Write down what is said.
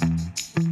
Mm-hmm.